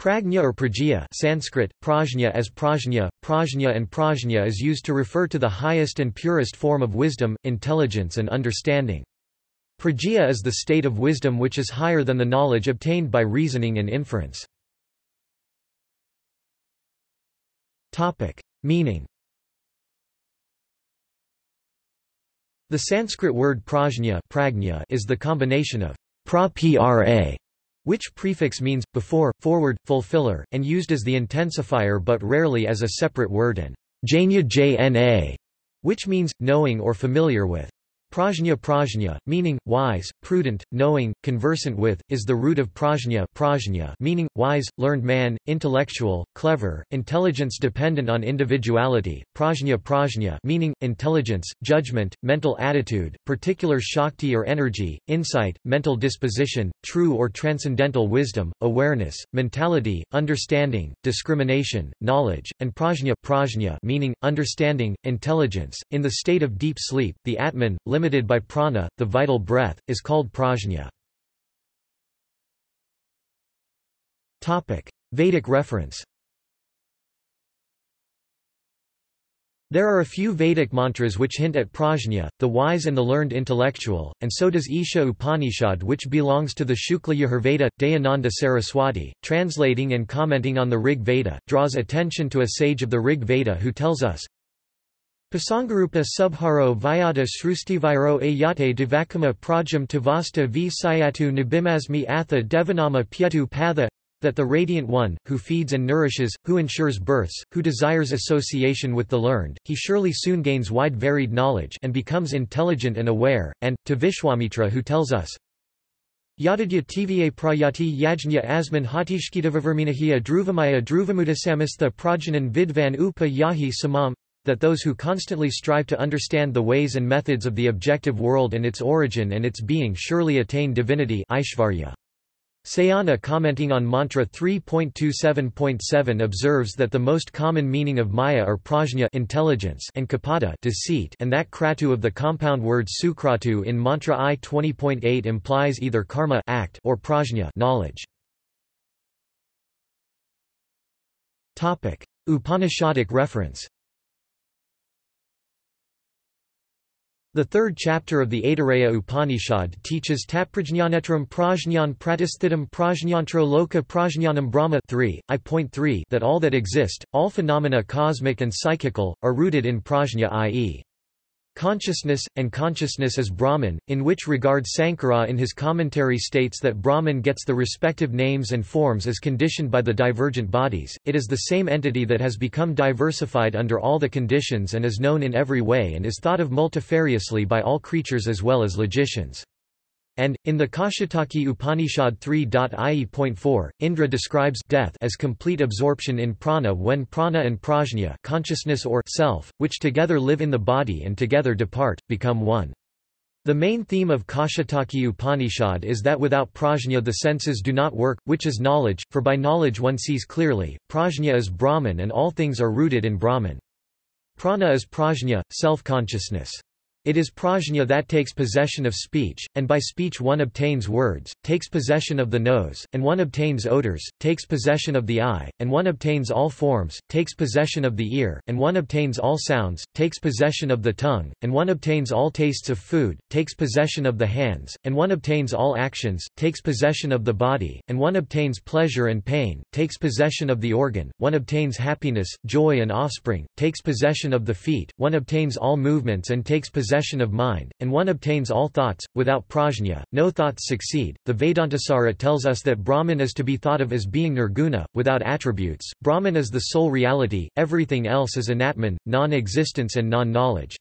Prajna or prajya Sanskrit, prajna as prajna, prajna and prajna is used to refer to the highest and purest form of wisdom, intelligence and understanding. Prajna is the state of wisdom which is higher than the knowledge obtained by reasoning and inference. Meaning The Sanskrit word prajna is the combination of pra which prefix means, before, forward, fulfiller, and used as the intensifier but rarely as a separate word and jna jna, which means, knowing or familiar with. Prajna prajna, meaning, wise, prudent, knowing, conversant with, is the root of prajna prajna meaning, wise, learned man, intellectual, clever, intelligence dependent on individuality, prajna prajna meaning, intelligence, judgment, mental attitude, particular shakti or energy, insight, mental disposition, true or transcendental wisdom, awareness, mentality, understanding, discrimination, knowledge, and prajna prajna meaning, understanding, intelligence. In the state of deep sleep, the Atman, limited by prana, the vital breath, is called prajna. Vedic reference There are a few Vedic mantras which hint at prajna, the wise and the learned intellectual, and so does Isha Upanishad which belongs to the Shukla Yajurveda. Dayananda Saraswati, translating and commenting on the Rig Veda, draws attention to a sage of the Rig Veda who tells us, Pasangarupa subharo vyata srustivairo ayate devakama prajam tavasta v sayatu nibimasmi atha devanama pyetu patha that the Radiant One, who feeds and nourishes, who ensures births, who desires association with the learned, he surely soon gains wide varied knowledge and becomes intelligent and aware, and, to Vishwamitra who tells us, Yadadya tva prayati yajna asman hatishkitaviverminahya druvamaya druvamudasamishtha prajanan vidvan upa yahi samam that those who constantly strive to understand the ways and methods of the objective world and its origin and its being surely attain divinity. Sayana commenting on mantra 3.27.7 observes that the most common meaning of maya are prajna intelligence and kapata deceit and that kratu of the compound word sukratu in mantra I 20.8 implies either karma act or prajna knowledge. Topic: Upanishadic reference The third chapter of the Aitareya Upanishad teaches Tatprajnanetram prajñan pratisthidam prajñantro loka prajñanam brahma 3, I.3 that all that exist, all phenomena cosmic and psychical, are rooted in prajna i.e. Consciousness, and consciousness is Brahman, in which regard Sankara in his commentary states that Brahman gets the respective names and forms as conditioned by the divergent bodies, it is the same entity that has become diversified under all the conditions and is known in every way and is thought of multifariously by all creatures as well as logicians. And, in the Kaushitaki Upanishad 3.ie.4, Indra describes death as complete absorption in prana when prana and prajna consciousness or self, which together live in the body and together depart, become one. The main theme of Kaushitaki Upanishad is that without prajna the senses do not work, which is knowledge, for by knowledge one sees clearly, prajna is Brahman and all things are rooted in Brahman. Prana is prajna, self-consciousness. It is prajna that takes possession of speech, and by speech one obtains words, takes possession of the nose, and one obtains odors, takes possession of the eye, and one obtains all forms, takes possession of the ear, and one obtains all sounds, takes possession of the tongue, and one obtains all tastes of food, takes possession of the hands, and one obtains all actions, takes possession of the body, and one obtains pleasure and pain, takes possession of the organ, one obtains happiness, joy and offspring, takes possession of the feet, one obtains all movements and takes possession possession of mind, and one obtains all thoughts. Without prajna, no thoughts succeed. The Vedantasara tells us that Brahman is to be thought of as being nirguna, without attributes. Brahman is the sole reality, everything else is anatman, non existence and non knowledge.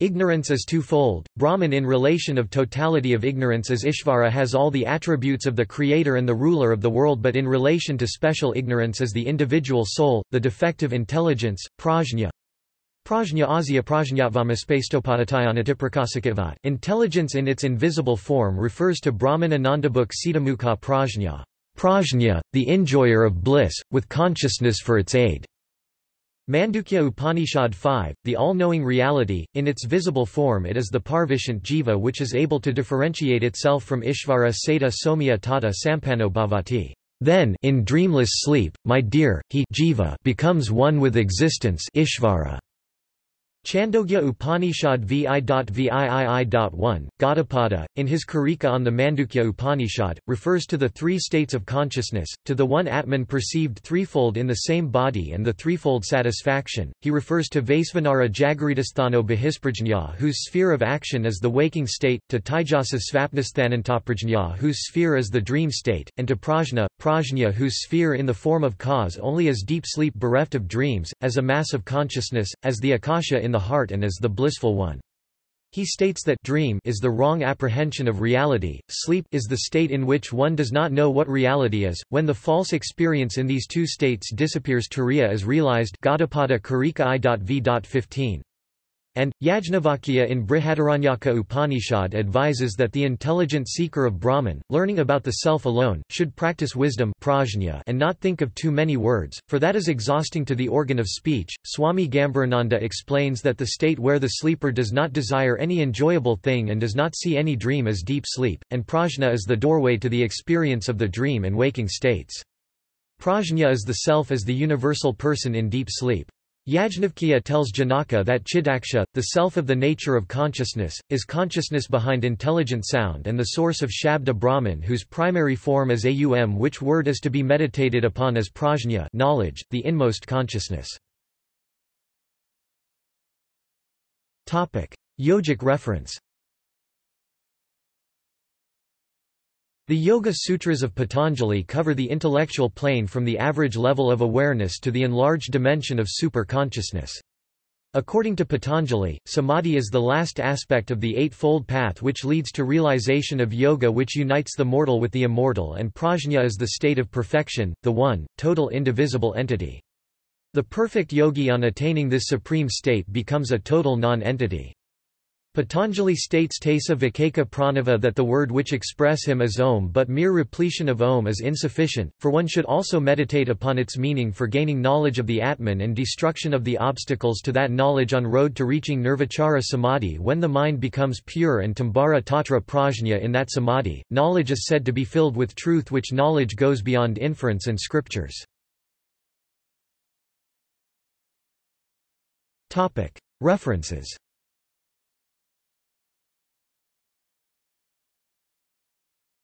Ignorance is twofold, Brahman in relation of totality of ignorance as Ishvara has all the attributes of the creator and the ruler of the world but in relation to special ignorance as the individual soul, the defective intelligence, prajna, Prajna asya prajnatvama spastopadatayana Intelligence in its invisible form refers to Brahman Anandabuk Siddhamukha prajna, prajna, the enjoyer of bliss, with consciousness for its aid. Mandukya Upanishad 5, the all-knowing reality, in its visible form it is the parvishant jiva which is able to differentiate itself from Ishvara Seta Somya Tata Sampano Bhavati. Then in dreamless sleep, my dear, he jiva becomes one with existence Ishvara. Chandogya Upanishad vi.viii.1, Gaudapada, in his Karika on the Mandukya Upanishad, refers to the three states of consciousness, to the one Atman perceived threefold in the same body and the threefold satisfaction. He refers to Vaisvanara Jagritasthano Bahisprajna whose sphere of action is the waking state, to Taijasa Svapnasthanantaprajna whose sphere is the dream state, and to Prajna, Prajna whose sphere in the form of cause only is deep sleep bereft of dreams, as a mass of consciousness, as the Akasha in the heart and is the blissful one. He states that dream is the wrong apprehension of reality, sleep is the state in which one does not know what reality is. When the false experience in these two states disappears Turiya is realized Gaudapada Karika I.V.15. And, Yajnavalkya in Brihadaranyaka Upanishad advises that the intelligent seeker of Brahman, learning about the self alone, should practice wisdom prajna and not think of too many words, for that is exhausting to the organ of speech. Swami Gambhirananda explains that the state where the sleeper does not desire any enjoyable thing and does not see any dream is deep sleep, and prajna is the doorway to the experience of the dream and waking states. Prajna is the self as the universal person in deep sleep. Yajnavalkya tells Janaka that Chidaksha, the self of the nature of consciousness, is consciousness behind intelligent sound and the source of Shabda Brahman whose primary form is aum which word is to be meditated upon as prajna knowledge, the inmost consciousness. Yogic reference The Yoga Sutras of Patanjali cover the intellectual plane from the average level of awareness to the enlarged dimension of super-consciousness. According to Patanjali, samadhi is the last aspect of the Eightfold Path which leads to realization of yoga which unites the mortal with the immortal and prajna is the state of perfection, the one, total indivisible entity. The perfect yogi on attaining this supreme state becomes a total non-entity. Patanjali states Tesa Vikeka Pranava that the word which express him is Om but mere repletion of Om is insufficient, for one should also meditate upon its meaning for gaining knowledge of the Atman and destruction of the obstacles to that knowledge on road to reaching Nirvichara Samadhi when the mind becomes pure and Tambara Tatra Prajna in that Samadhi, knowledge is said to be filled with truth which knowledge goes beyond inference and scriptures. References